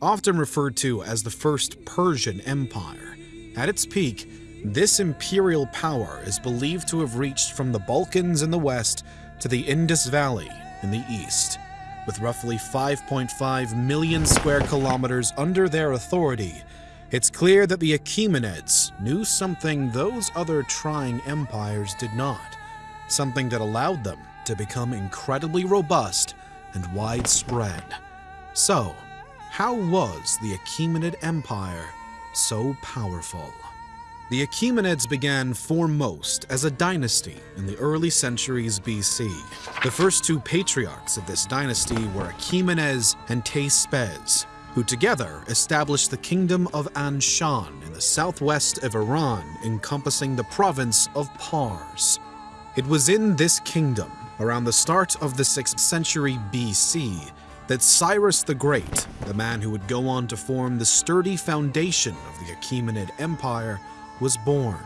often referred to as the First Persian Empire. At its peak, this imperial power is believed to have reached from the Balkans in the west to the Indus Valley in the east. With roughly 5.5 million square kilometers under their authority, it's clear that the Achaemenids knew something those other trying empires did not, something that allowed them to become incredibly robust and widespread. So, how was the Achaemenid Empire so powerful? The Achaemenids began foremost as a dynasty in the early centuries BC. The first two patriarchs of this dynasty were Achaemenes and Teispes, who together established the kingdom of Anshan in the southwest of Iran, encompassing the province of Pars. It was in this kingdom, around the start of the 6th century BC, that Cyrus the Great, the man who would go on to form the sturdy foundation of the Achaemenid Empire, was born.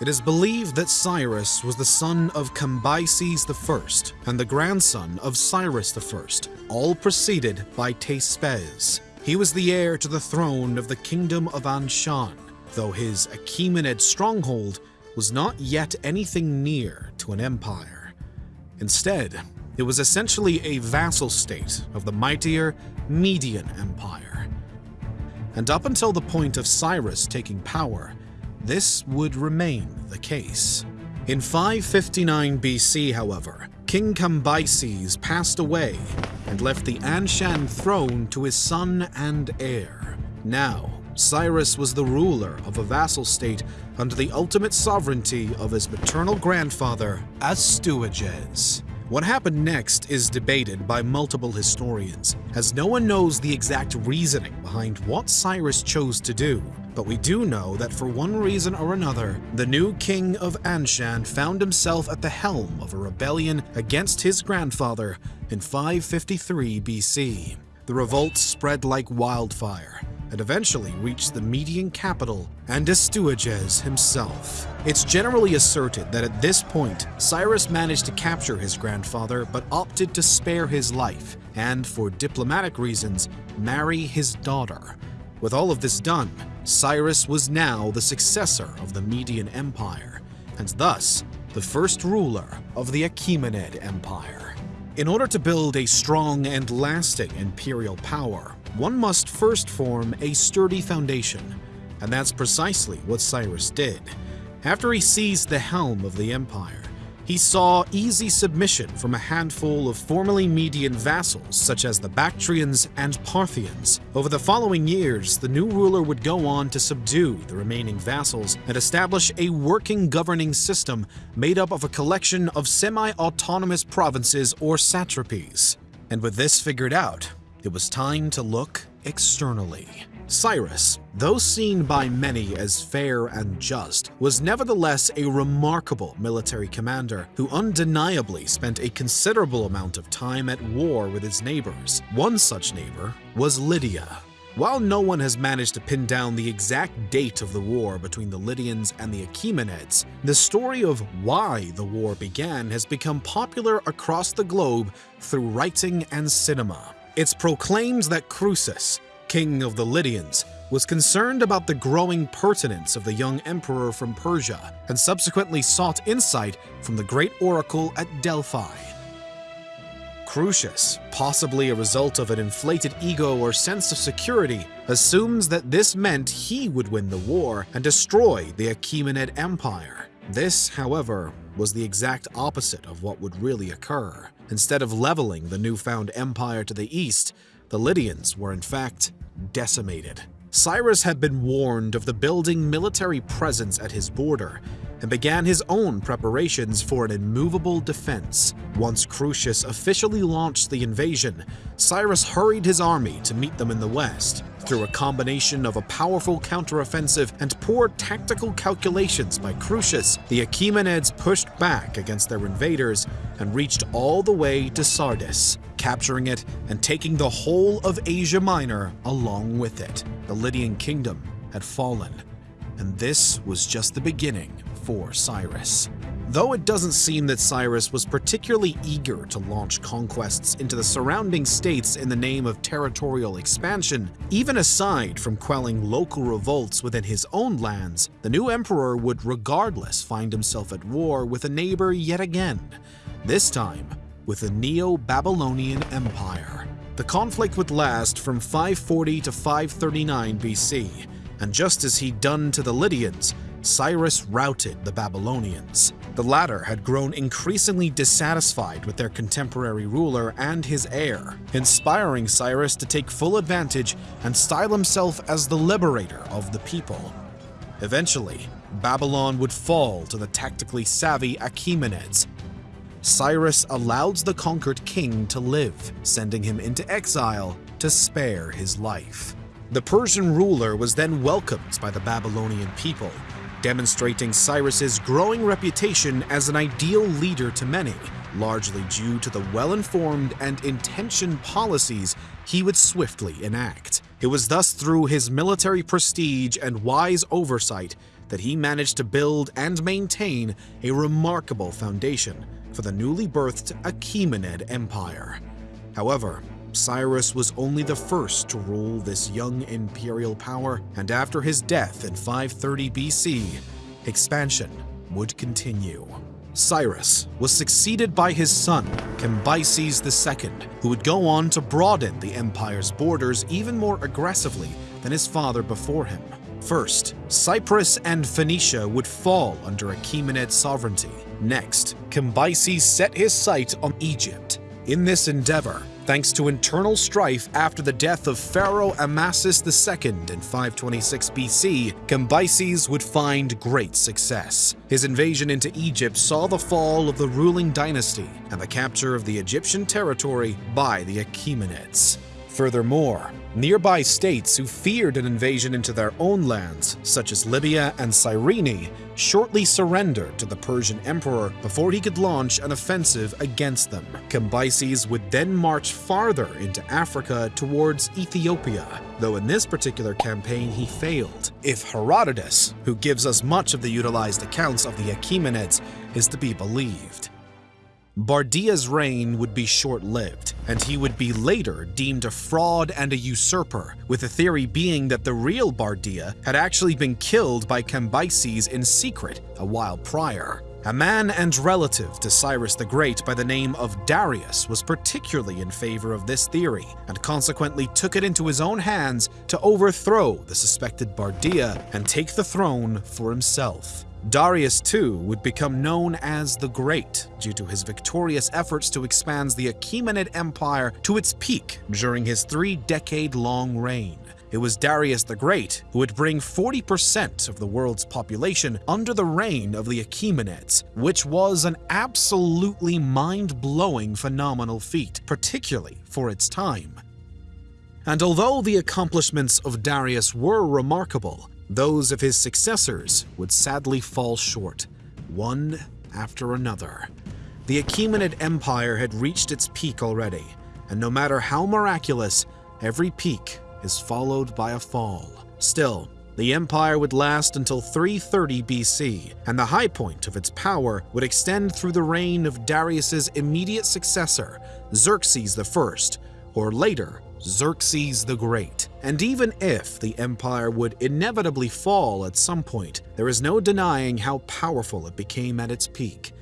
It is believed that Cyrus was the son of Cambyses I and the grandson of Cyrus I, all preceded by Teispes. He was the heir to the throne of the kingdom of Anshan, though his Achaemenid stronghold was not yet anything near to an empire. Instead, it was essentially a vassal state of the mightier Median Empire. And up until the point of Cyrus taking power, this would remain the case. In 559 BC, however, King Cambyses passed away and left the Anshan throne to his son and heir. Now, Cyrus was the ruler of a vassal state under the ultimate sovereignty of his maternal grandfather, Astyages. What happened next is debated by multiple historians, as no one knows the exact reasoning behind what Cyrus chose to do. But we do know that for one reason or another, the new king of Anshan found himself at the helm of a rebellion against his grandfather in 553 BC. The revolt spread like wildfire, and eventually reached the Median capital and Astyages himself. It's generally asserted that at this point, Cyrus managed to capture his grandfather but opted to spare his life and, for diplomatic reasons, marry his daughter. With all of this done, Cyrus was now the successor of the Median Empire, and thus the first ruler of the Achaemenid Empire. In order to build a strong and lasting imperial power, one must first form a sturdy foundation, and that's precisely what Cyrus did. After he seized the helm of the empire, he saw easy submission from a handful of formerly Median vassals such as the Bactrians and Parthians. Over the following years, the new ruler would go on to subdue the remaining vassals and establish a working governing system made up of a collection of semi-autonomous provinces or satrapies. And with this figured out, it was time to look externally. Cyrus, though seen by many as fair and just, was nevertheless a remarkable military commander who undeniably spent a considerable amount of time at war with his neighbors. One such neighbor was Lydia. While no one has managed to pin down the exact date of the war between the Lydians and the Achaemenids, the story of why the war began has become popular across the globe through writing and cinema. It's proclaimed that Croesus, king of the Lydians, was concerned about the growing pertinence of the young emperor from Persia and subsequently sought insight from the great oracle at Delphi. Croesus, possibly a result of an inflated ego or sense of security, assumes that this meant he would win the war and destroy the Achaemenid Empire. This, however, was the exact opposite of what would really occur. Instead of leveling the newfound empire to the east, the Lydians were in fact decimated. Cyrus had been warned of the building military presence at his border and began his own preparations for an immovable defense. Once Croesus officially launched the invasion, Cyrus hurried his army to meet them in the west. Through a combination of a powerful counteroffensive and poor tactical calculations by Croesus, the Achaemenids pushed back against their invaders and reached all the way to Sardis, capturing it and taking the whole of Asia Minor along with it. The Lydian kingdom had fallen, and this was just the beginning for Cyrus. Though it doesn't seem that Cyrus was particularly eager to launch conquests into the surrounding states in the name of territorial expansion, even aside from quelling local revolts within his own lands, the new emperor would regardless find himself at war with a neighbor yet again, this time with the Neo-Babylonian Empire. The conflict would last from 540 to 539 BC, and just as he'd done to the Lydians, Cyrus routed the Babylonians. The latter had grown increasingly dissatisfied with their contemporary ruler and his heir, inspiring Cyrus to take full advantage and style himself as the liberator of the people. Eventually, Babylon would fall to the tactically savvy Achaemenids. Cyrus allowed the conquered king to live, sending him into exile to spare his life. The Persian ruler was then welcomed by the Babylonian people, demonstrating Cyrus's growing reputation as an ideal leader to many, largely due to the well-informed and intentioned policies he would swiftly enact. It was thus through his military prestige and wise oversight that he managed to build and maintain a remarkable foundation for the newly birthed Achaemenid Empire. However, Cyrus was only the first to rule this young imperial power, and after his death in 530 BC, expansion would continue. Cyrus was succeeded by his son, Cambyses II, who would go on to broaden the empire's borders even more aggressively than his father before him. First, Cyprus and Phoenicia would fall under Achaemenid sovereignty. Next, Cambyses set his sight on Egypt. In this endeavor, thanks to internal strife after the death of Pharaoh Amasis II in 526 BC, Cambyses would find great success. His invasion into Egypt saw the fall of the ruling dynasty and the capture of the Egyptian territory by the Achaemenids. Furthermore, nearby states who feared an invasion into their own lands, such as Libya and Cyrene, shortly surrendered to the Persian emperor before he could launch an offensive against them. Cambyses would then march farther into Africa towards Ethiopia, though in this particular campaign he failed. If Herodotus, who gives us much of the utilized accounts of the Achaemenids, is to be believed. Bardiya's reign would be short-lived, and he would be later deemed a fraud and a usurper, with the theory being that the real Bardiya had actually been killed by Cambyses in secret a while prior. A man and relative to Cyrus the Great by the name of Darius was particularly in favor of this theory, and consequently took it into his own hands to overthrow the suspected Bardiya and take the throne for himself. Darius too would become known as the Great due to his victorious efforts to expand the Achaemenid Empire to its peak during his three-decade-long reign. It was Darius the Great who would bring 40% of the world's population under the reign of the Achaemenids, which was an absolutely mind-blowing phenomenal feat, particularly for its time. And although the accomplishments of Darius were remarkable, those of his successors would sadly fall short, one after another. The Achaemenid Empire had reached its peak already, and no matter how miraculous, every peak is followed by a fall. Still, the empire would last until 330 BC, and the high point of its power would extend through the reign of Darius's immediate successor, Xerxes I, or later, Xerxes the Great. And even if the empire would inevitably fall at some point, there is no denying how powerful it became at its peak.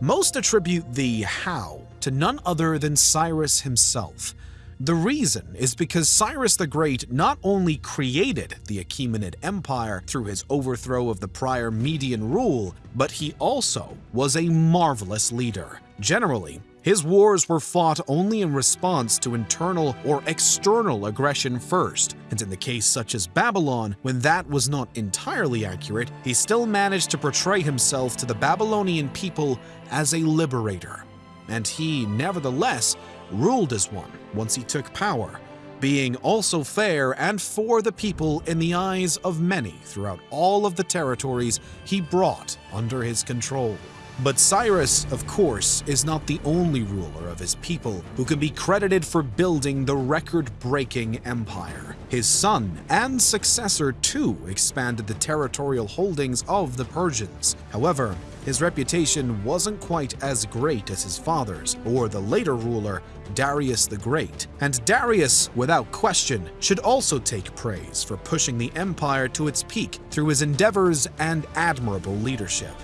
Most attribute the how to none other than Cyrus himself. The reason is because Cyrus the Great not only created the Achaemenid Empire through his overthrow of the prior Median rule, but he also was a marvelous leader. Generally, his wars were fought only in response to internal or external aggression first, and in the case such as Babylon, when that was not entirely accurate, he still managed to portray himself to the Babylonian people as a liberator. And he, nevertheless, ruled as one once he took power, being also fair and for the people in the eyes of many throughout all of the territories he brought under his control. But Cyrus, of course, is not the only ruler of his people who can be credited for building the record-breaking empire. His son and successor too expanded the territorial holdings of the Persians. However, his reputation wasn't quite as great as his father's or the later ruler, Darius the Great. And Darius, without question, should also take praise for pushing the empire to its peak through his endeavors and admirable leadership.